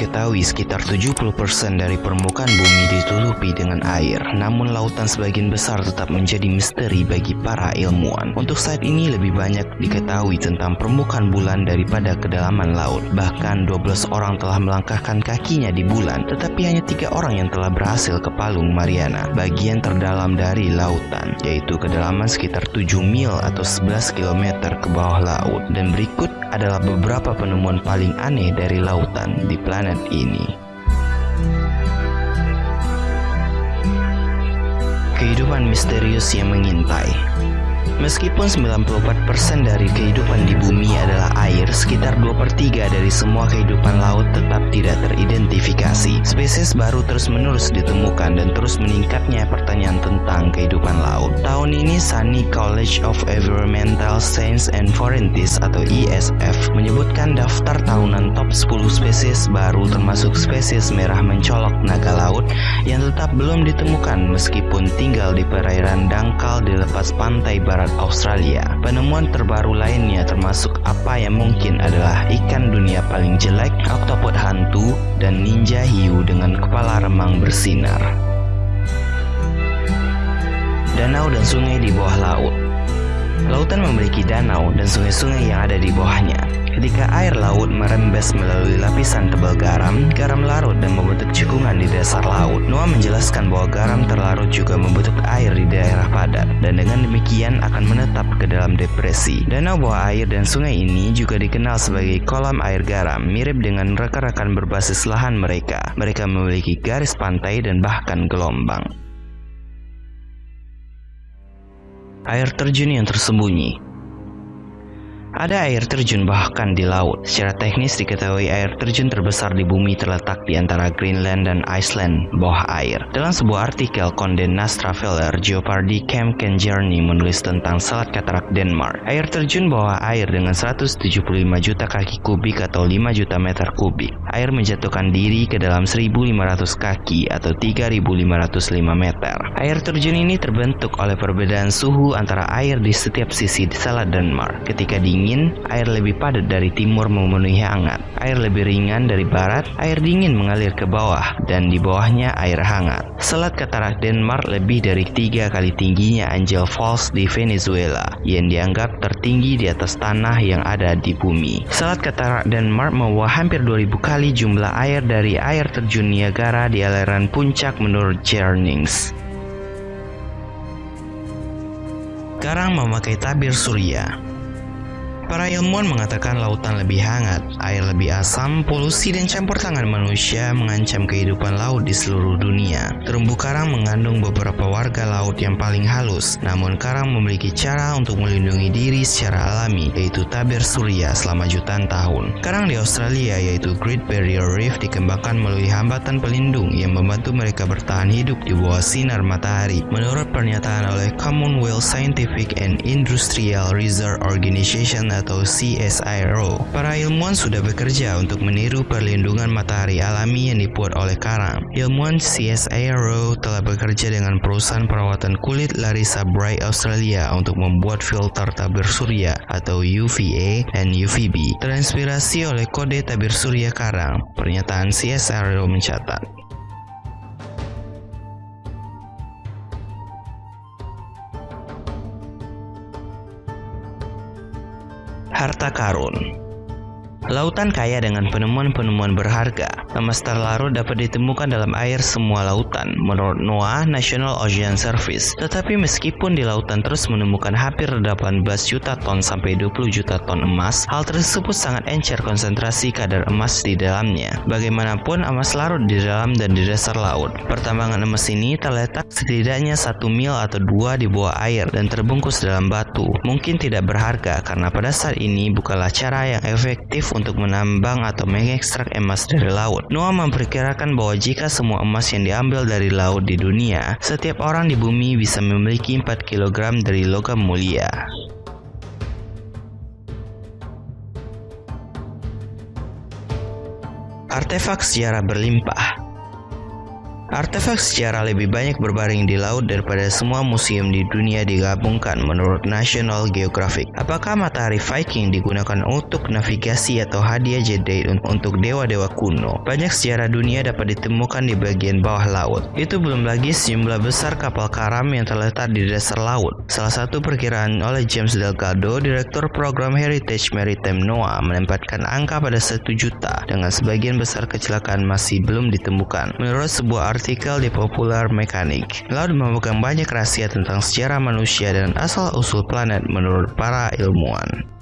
diketahui sekitar 70% dari permukaan bumi ditutupi dengan air, namun lautan sebagian besar tetap menjadi misteri bagi para ilmuwan. Untuk saat ini lebih banyak diketahui tentang permukaan bulan daripada kedalaman laut. Bahkan 12 orang telah melangkahkan kakinya di bulan, tetapi hanya tiga orang yang telah berhasil ke Palung Mariana, bagian terdalam dari lautan, yaitu kedalaman sekitar 7 mil atau 11 km ke bawah laut. Dan berikut adalah beberapa penemuan paling aneh dari lautan di planet ini. Kehidupan misterius yang mengintai Meskipun 94% dari kehidupan di bumi adalah sekitar 2 per 3 dari semua kehidupan laut tetap tidak teridentifikasi. Spesies baru terus-menerus ditemukan dan terus meningkatnya pertanyaan tentang kehidupan laut. Tahun ini Sunny College of Environmental Science and Forensics atau ESF menyebutkan daftar tahunan top 10 spesies baru termasuk spesies merah mencolok naga laut yang tetap belum ditemukan meskipun tinggal di perairan dangkal di lepas pantai barat Australia. Penemuan terbaru lainnya termasuk apa yang mungkin adalah ikan dunia paling jelek, oktopod hantu, dan ninja hiu dengan kepala remang bersinar. Danau dan sungai di bawah laut Lautan memiliki danau dan sungai-sungai yang ada di bawahnya. Ketika air laut merembes melalui lapisan tebal garam, garam larut dan membentuk cekungan di dasar laut. Noah menjelaskan bahwa garam terlarut juga membentuk air di daerah padat, dan dengan demikian akan menetap ke dalam depresi. Danau bawah air dan sungai ini juga dikenal sebagai kolam air garam, mirip dengan rekan-rekan berbasis lahan mereka. Mereka memiliki garis pantai dan bahkan gelombang. Air terjun yang tersembunyi ada air terjun bahkan di laut. Secara teknis diketahui air terjun terbesar di bumi terletak di antara Greenland dan Iceland bawah air. Dalam sebuah artikel Condé Nast Traveler, Geopardy Camp Journey menulis tentang Selat Katarak Denmark. Air terjun bawah air dengan 175 juta kaki kubik atau 5 juta meter kubik. Air menjatuhkan diri ke dalam 1500 kaki atau 3505 meter. Air terjun ini terbentuk oleh perbedaan suhu antara air di setiap sisi di Selat Denmark. Ketika dingin dingin, air lebih padat dari timur memenuhi hangat. Air lebih ringan dari barat, air dingin mengalir ke bawah, dan di bawahnya air hangat. Selat Katarak Denmark lebih dari tiga kali tingginya Angel Falls di Venezuela, yang dianggap tertinggi di atas tanah yang ada di bumi. Selat Katarak Denmark membawa hampir 2000 kali jumlah air dari air terjun Niagara di aliran puncak menurut Jernings. Karang memakai tabir surya Para ilmuwan mengatakan lautan lebih hangat, air lebih asam, polusi dan campur tangan manusia mengancam kehidupan laut di seluruh dunia. Terumbu karang mengandung beberapa warga laut yang paling halus, namun karang memiliki cara untuk melindungi diri secara alami, yaitu tabir surya selama jutaan tahun. Karang di Australia yaitu Great Barrier Reef dikembangkan melalui hambatan pelindung yang membantu mereka bertahan hidup di bawah sinar matahari. Menurut pernyataan oleh Commonwealth Scientific and Industrial Research Organization atau CSIRO. Para ilmuwan sudah bekerja untuk meniru perlindungan matahari alami yang dibuat oleh karang. Ilmuwan CSIRO telah bekerja dengan perusahaan perawatan kulit Larissa Bright Australia untuk membuat filter tabir surya atau UVA dan UVB terinspirasi oleh kode tabir surya karang. Pernyataan CSIRO mencatat. Harta karun. Lautan kaya dengan penemuan-penemuan berharga. Emas terlarut dapat ditemukan dalam air semua lautan, menurut NOAA National Ocean Service. Tetapi meskipun di lautan terus menemukan hampir 18 juta ton sampai 20 juta ton emas, hal tersebut sangat encer konsentrasi kadar emas di dalamnya. Bagaimanapun, emas larut di dalam dan di dasar laut. Pertambangan emas ini terletak setidaknya satu mil atau dua di bawah air dan terbungkus dalam batu. Mungkin tidak berharga karena pada saat ini bukanlah cara yang efektif untuk menambang atau mengekstrak emas dari laut. Noah memperkirakan bahwa jika semua emas yang diambil dari laut di dunia, setiap orang di bumi bisa memiliki 4 kg dari logam mulia. Artefak sejarah berlimpah Artefak sejarah lebih banyak berbaring di laut daripada semua museum di dunia digabungkan menurut National Geographic. Apakah matahari Viking digunakan untuk navigasi atau hadiah Jedi untuk dewa-dewa kuno? Banyak sejarah dunia dapat ditemukan di bagian bawah laut. Itu belum lagi sejumlah besar kapal karam yang terletak di dasar laut. Salah satu perkiraan oleh James Delgado, Direktur Program Heritage Maritime NOAA, menempatkan angka pada satu juta, dengan sebagian besar kecelakaan masih belum ditemukan. Menurut sebuah artikel di Popular Mechanic. Laut memegang banyak rahasia tentang sejarah manusia dan asal-usul planet menurut para ilmuwan.